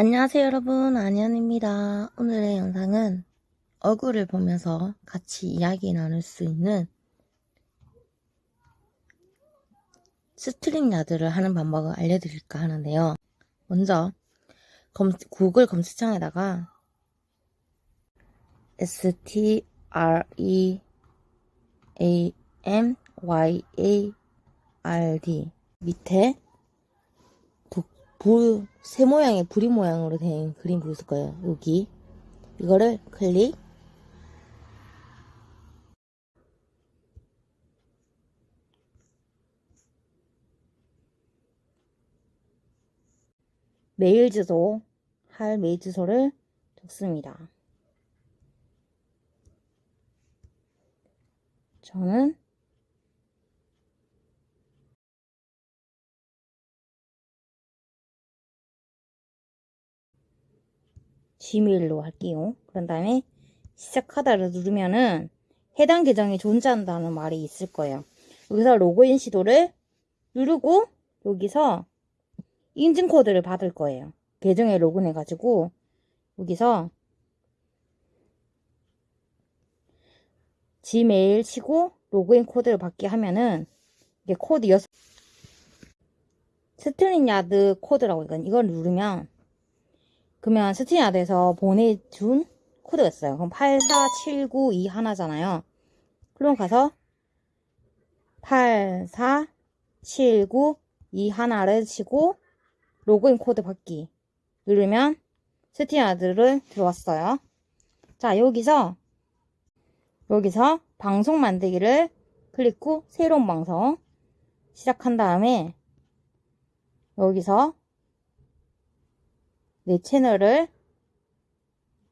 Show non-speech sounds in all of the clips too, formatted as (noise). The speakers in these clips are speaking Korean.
안녕하세요 여러분. 안현입니다. 오늘의 영상은 얼굴을 보면서 같이 이야기 나눌 수 있는 StreamYard를 하는 방법을 알려드릴까 하는데요. 먼저 검, 구글 검색창에다가 S T R E A M Y A R D 밑에 불, 새 모양의 부리 모양으로 된 그림 보였을 거예요. 여기. 이거를 클릭. 메일 주소, 할 메일 주소를 적습니다. 저는 gmail로 할게요. 그런 다음에 시작하다를 누르면은 해당 계정이 존재한다는 말이 있을 거예요. 여기서 로그인 시도를 누르고 여기서 인증 코드를 받을 거예요. 계정에 로그인해 가지고 여기서 gmail 치고 로그인 코드를 받게 하면은 이게 코드 6 StreamYard 코드라고 이건 이걸 누르면 그러면 스티야드에서 보내준 코드가 있어요. 그럼 84792 하나잖아요. 그럼 가서 84792 하나를 치고 로그인 코드 받기 누르면 스티야드를 들어왔어요. 자 여기서 여기서 방송 만들기를 클릭 후 새로운 방송 시작한 다음에 여기서 내 채널을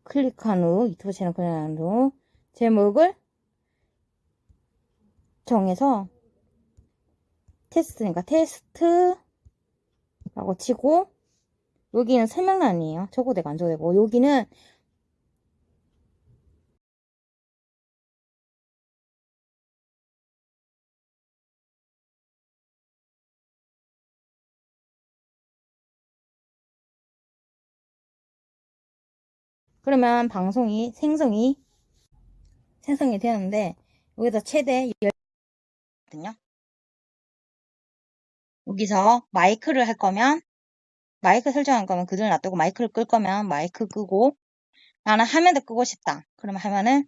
클릭한 후 유튜브 채널 클릭한 후 제목을 정해서 테스트니까 테스트라고 치고 여기는 설명란이에요. 적어대고 안 적어대고 여기는 그러면 방송이 생성이 생성이 되는데 여기서 최대 10거든요. 여기서 마이크를 할 거면 마이크 설정할 거면 그대로 놔두고 마이크를 끌 거면 마이크 끄고 나는 화면도 끄고 싶다. 그러면 화면을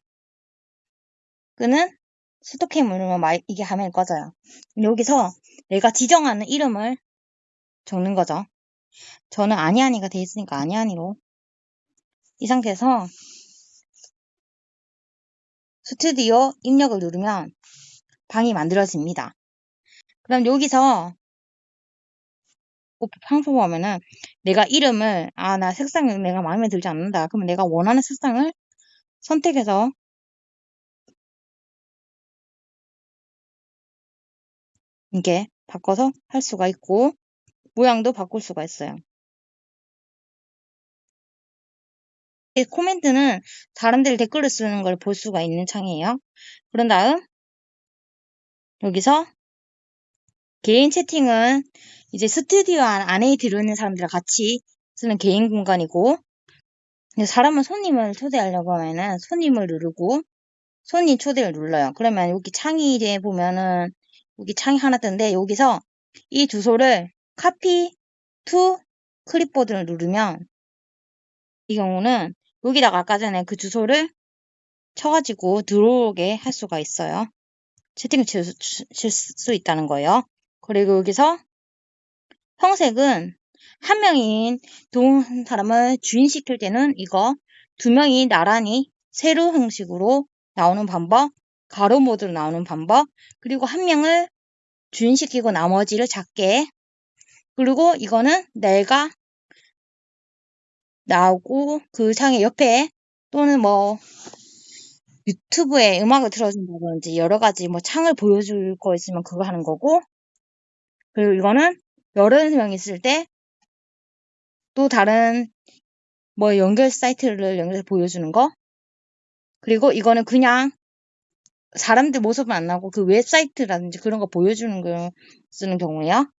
끄는 stop cam 누르면 마이, 이게 화면이 꺼져요. 여기서 내가 지정하는 이름을 적는 거죠. 저는 아니아니가 돼 있으니까 아니아니로 이 상태에서 스튜디오 입력을 누르면 방이 만들어집니다. 그럼 여기서 방송 보면은 내가 이름을 아 나 색상이 내가 마음에 들지 않는다. 그러면 내가 원하는 색상을 선택해서 이게 바꿔서 할 수가 있고 모양도 바꿀 수가 있어요. 코멘트는 사람들이 댓글을 쓰는 걸 볼 수가 있는 창이에요. 그런 다음 여기서 개인 채팅은 이제 스튜디오 안에 들어있는 사람들과 같이 쓰는 개인 공간이고 사람은 손님을 초대하려고 하면은 손님을 누르고 손님 초대를 눌러요. 그러면 여기 창이 이제 보면은 여기 창이 하나 뜨는데 여기서 이 주소를 copy to 클립보드를 누르면 이 경우는 여기다가 아까 전에 그 주소를 쳐가지고 들어오게 할 수가 있어요. 채팅을 칠 수 있다는 거예요. 그리고 여기서 형색은 한 명인 두 사람을 주인시킬 때는 이거 두 명이 나란히 세로 형식으로 나오는 방법, 가로 모드로 나오는 방법, 그리고 한 명을 주인시키고 나머지를 작게 그리고 이거는 내가 나오고 그 창의 옆에 또는 뭐 유튜브에 음악을 틀어준다든지 여러 가지 뭐 창을 보여줄 거 있으면 그거 하는 거고 그리고 이거는 여러 명 있을 때 또 다른 뭐 연결 사이트를 연결해서 보여주는 거 그리고 이거는 그냥 사람들 모습은 안 나고 그 웹사이트라든지 그런 거 보여주는 거 쓰는 경우에요.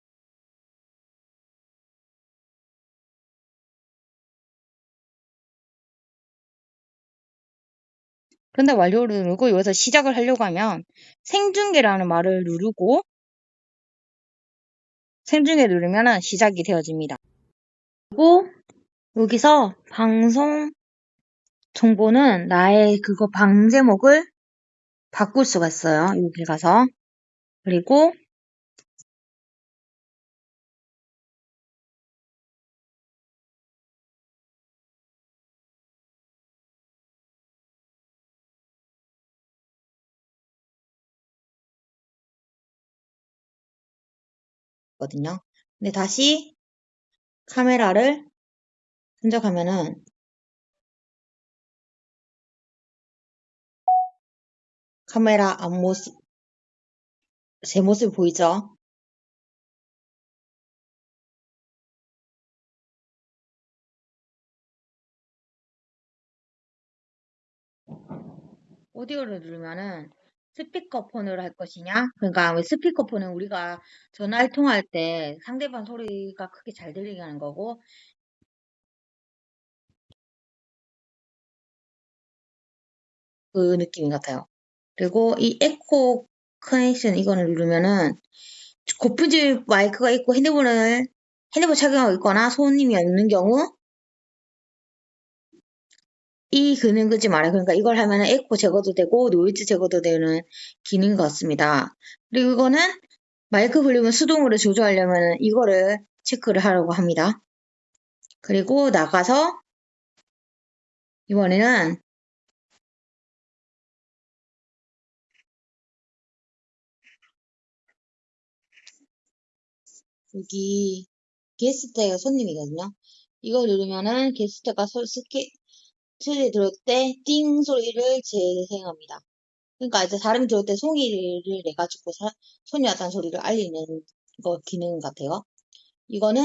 그런데 완료를 누르고 여기서 시작을 하려고 하면 생중계라는 말을 누르고 생중계 누르면 시작이 되어집니다. 그리고 여기서 방송 정보는 나의 그거 방 제목을 바꿀 수가 있어요. 여기 가서. 그리고 거든요. 근데 다시 카메라를 선적하면은 카메라 앞모습 제 모습 보이죠? 오디오를 누르면은 스피커폰으로 할 것이냐? 그러니까 왜 스피커폰은 우리가 전화를 통화할 때 상대방 소리가 크게 잘 들리게 하는 거고 그 느낌 같아요. 그리고 이 에코 커넥션 이거를 누르면은 고품질 마이크가 있고 핸드폰을 핸드폰 착용하고 있거나 손님이 없는 경우 이 기능 끄지 말아요. 그러니까 이걸 하면은 에코 제거도 되고 노이즈 제거도 되는 기능 같습니다. 그리고 이거는 마이크 볼륨을 수동으로 조절하려면 이거를 체크를 하려고 합니다. 그리고 나가서 이번에는 여기 게스트가 손님이거든요. 이거 누르면은 게스트가 스케 틀에 들어올 때 띵 소리를 재생합니다. 그러니까 이제 사람이 들어올 때 송이를 내가지고 사, 손이 왔다는 소리를 알리는 거 기능 같아요. 이거는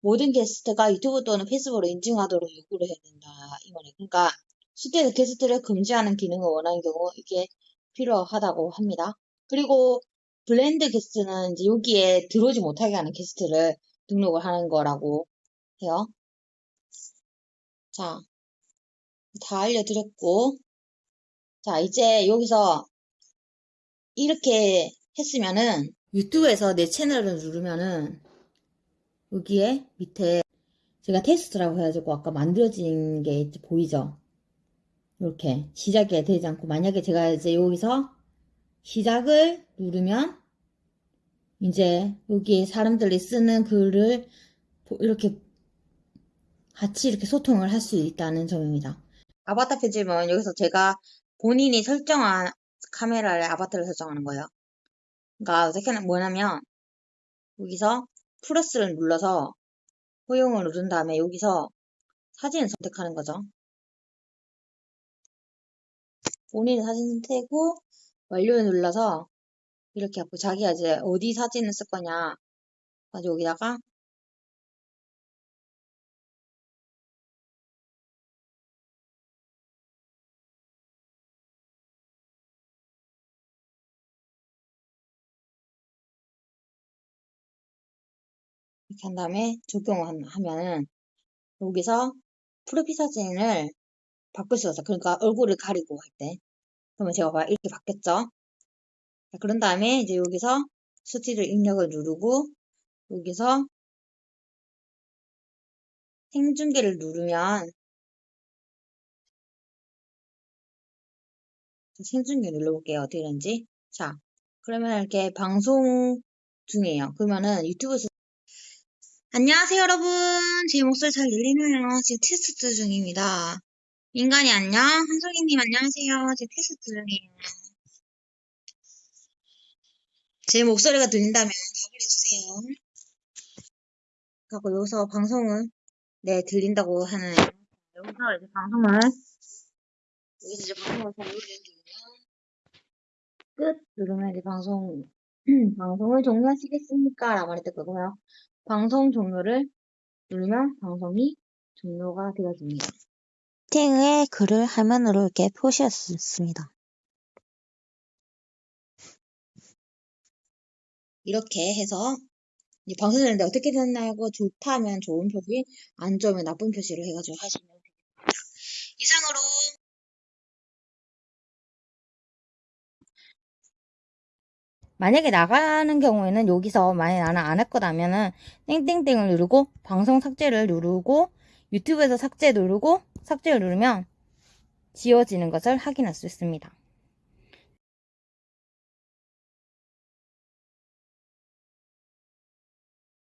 모든 게스트가 유튜브 또는 페이스북으로 인증하도록 요구를 해야 된다. 이거네. 그러니까 실제로 게스트를 금지하는 기능을 원하는 경우 이게 필요하다고 합니다. 그리고 banned guest는 이제 여기에 들어오지 못하게 하는 게스트를 등록을 하는 거라고 해요. 자, 다 알려드렸고 자 이제 여기서 이렇게 했으면은 유튜브에서 내 채널을 누르면은 여기에 밑에 제가 테스트라고 해가지고 아까 만들어진 게 보이죠? 이렇게 시작이 되지 않고 만약에 제가 이제 여기서 시작을 누르면 이제 여기에 사람들이 쓰는 글을 이렇게 같이 이렇게 소통을 할 수 있다는 점입니다. 아바타 편집은 여기서 제가 본인이 설정한 카메라를 아바타를 설정하는 거예요. 그러니까 어떻게 뭐냐면 여기서 플러스를 눌러서 허용을 누른 다음에 여기서 사진을 선택하는 거죠. 본인 사진 선택하고 완료를 눌러서 이렇게 하고 자기가 이제 어디 사진을 쓸 거냐 여기다가 이렇게 한 다음에 적용하면은 여기서 프로필 사진을 바꿀 수가 있어요. 그러니까 얼굴을 가리고 할 때. 그러면 제가 봐 이렇게 바뀌었죠. 자, 그런 다음에 이제 여기서 스틸을 입력을 누르고 여기서 생중계를 누르면 생중계 눌러볼게요. 어떻게 되는지. 자, 그러면 이렇게 방송 중이에요. 그러면은 유튜브 안녕하세요 여러분. 제 목소리 잘 들리나요? 지금 테스트 중입니다. 인간이 안녕. 한솔이님 안녕하세요. 제 테스트 중이에요. 제 목소리가 들린다면 답을 해주세요. 그리고 여기서 방송은 네 들린다고 하는 여기서 이제 방송을 여기서 이제 방송을 잘 누르면 끝! 누르면 이제 방송 (clears throat) 방송을 종료하시겠습니까? 라고 말했을 거고요 방송 종료를 누르면 방송이 종료가 되어집니다. 채팅의 글을 화면으로 이렇게 표시했습니다. 이렇게 해서 방송을 했는데 어떻게 됐나고 좋다면 좋은 표시, 안 좋으면 나쁜 표시를 해가지고 하시면 됩니다. 이상으로 만약에 나가는 경우에는 여기서 만약에 나는 안 할 거라면은 땡땡땡을 누르고 방송 삭제를 누르고 유튜브에서 삭제 누르고 삭제를 누르면 지워지는 것을 확인할 수 있습니다.